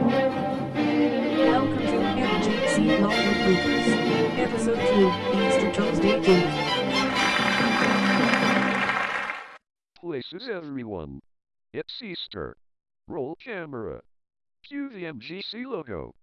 Welcome to MGC Longer Bloopers. Episode 2, Easter Tuesday Game. Places everyone. It's Easter. Roll camera. Cue the MGC logo.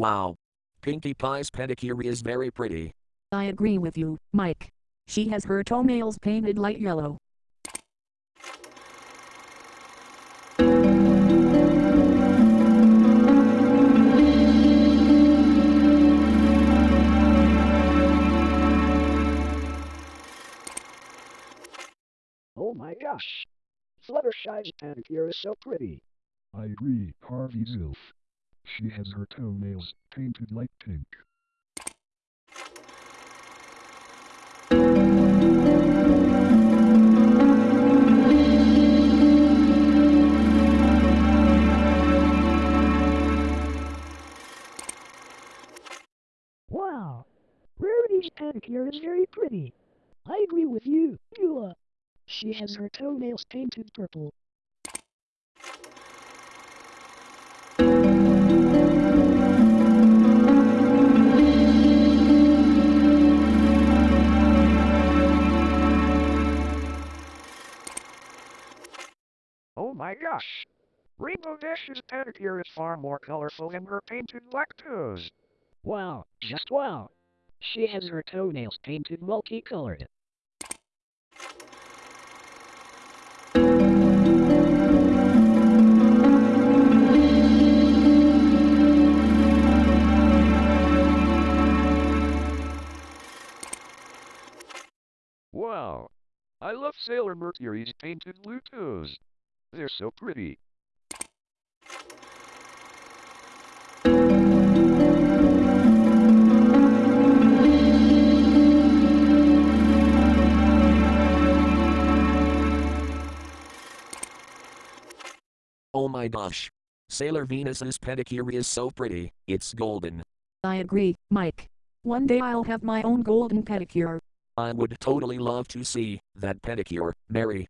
Wow. Pinkie Pie's pedicure is very pretty. I agree with you, Mike. She has her toenails painted light yellow. Oh my gosh. Fluttershy's pedicure is so pretty. I agree, Harvey Zilf. She has her toenails painted light pink. Wow. Rarity's pedicure is very pretty. I agree with you, Eula. Uh, she has her toenails painted purple. My gosh! Rainbow Dash's pedicure is far more colorful than her painted black toes. Wow, just wow. She has her toenails painted multicolored. Wow! I love Sailor Mercury's painted blue toes. They're so pretty. Oh my gosh. Sailor Venus's pedicure is so pretty, it's golden. I agree, Mike. One day I'll have my own golden pedicure. I would totally love to see that pedicure, Mary.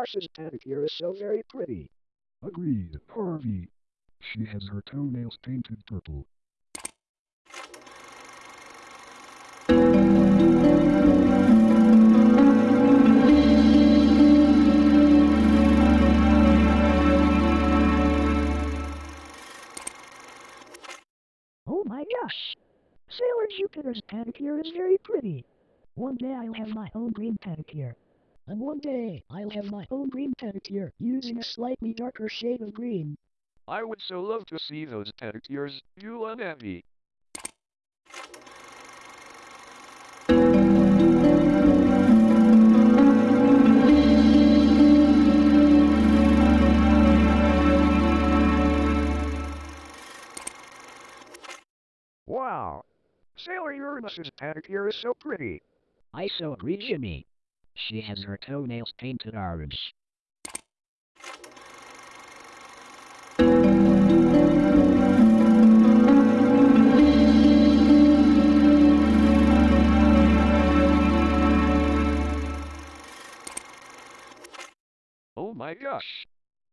Mars's pedicure is so very pretty. Agreed, Harvey. She has her toenails painted purple. Oh my gosh. Sailor Jupiter's pedicure is very pretty. One day I'll have my own green pedicure. And one day I'll have my own green pedicure using a slightly darker shade of green. I would so love to see those pedicures, Eula and Abby. Wow! Sailor Uranus's pedicure is so pretty. I so agree, Jimmy. She has her toenails painted orange. Oh my gosh!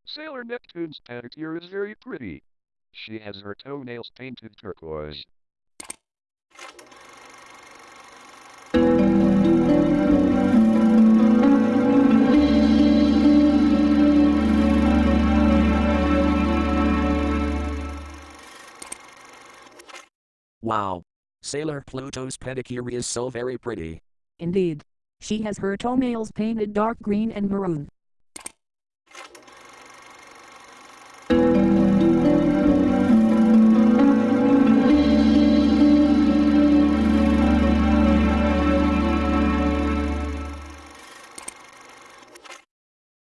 Sailor Neptune's pedicure is very pretty. She has her toenails painted turquoise. Wow. Sailor Pluto's pedicure is so very pretty. Indeed. She has her toenails painted dark green and maroon.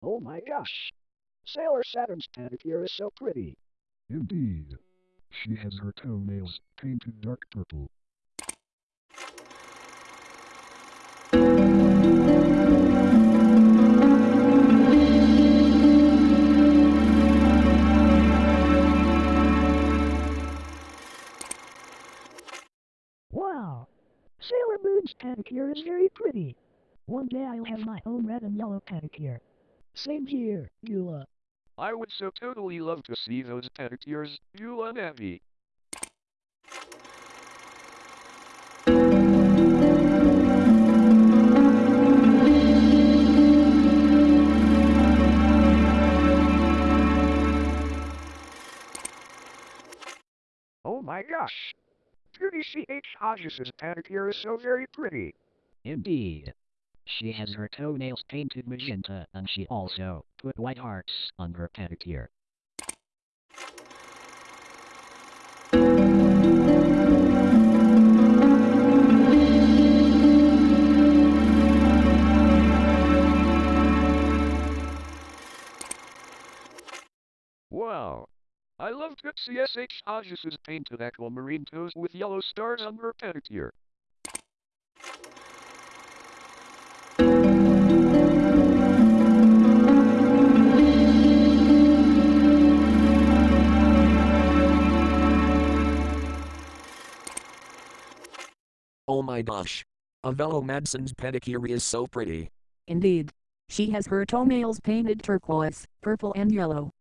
Oh my gosh. Sailor Saturn's pedicure is so pretty. Indeed. She has her toenails painted dark purple. Wow! Sailor Moon's pedicure is very pretty. One day I'll have my own red and yellow pedicure. Same here, Eula. I would so totally love to see those pedicures, you and Abby. Oh my gosh! Judy C.H. Hodges' pedicure is so very pretty. Indeed. She has her toenails painted magenta and she also put white hearts on her pedicure. Wow! I love Trixie S.H. Hodges' painted aquamarine toes with yellow stars on her pedicure. Oh my gosh. Avello Madson's pedicure is so pretty. Indeed. She has her toenails painted turquoise, purple and yellow.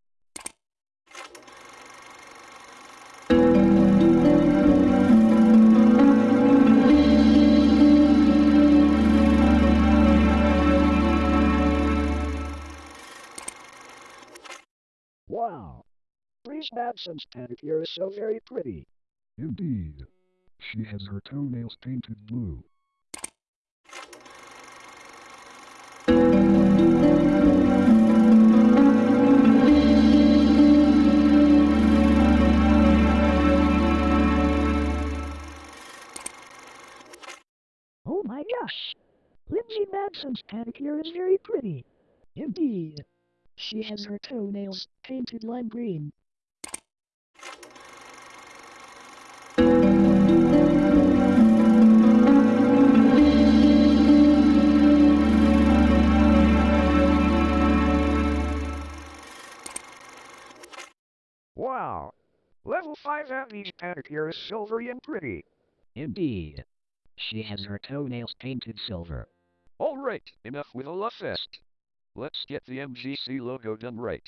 Wow! Breeze Madson's pedicure is so very pretty. Indeed. She has her toenails painted blue. Oh my gosh! Lindsay Madson's pedicure is very pretty. Indeed. She has her toenails painted lime green. Level 5 Abby's pedicure is silvery and pretty. Indeed. She has her toenails painted silver. Alright, enough with a love fest. Let's get the MGC logo done right.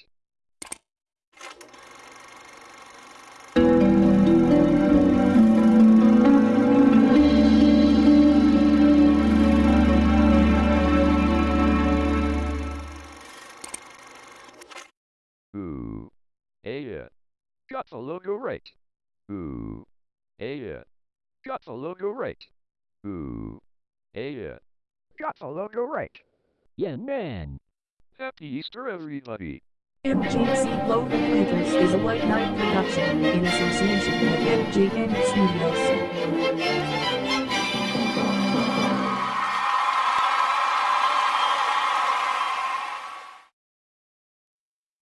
Ooh. Hey, yeah. Logo right. Ooh. Yeah. Logo right. Ooh. Yeah. Logo right. Yeah, man. Happy Easter, everybody. MGC Logan Printers is a White Knight production in association with MGN Studios.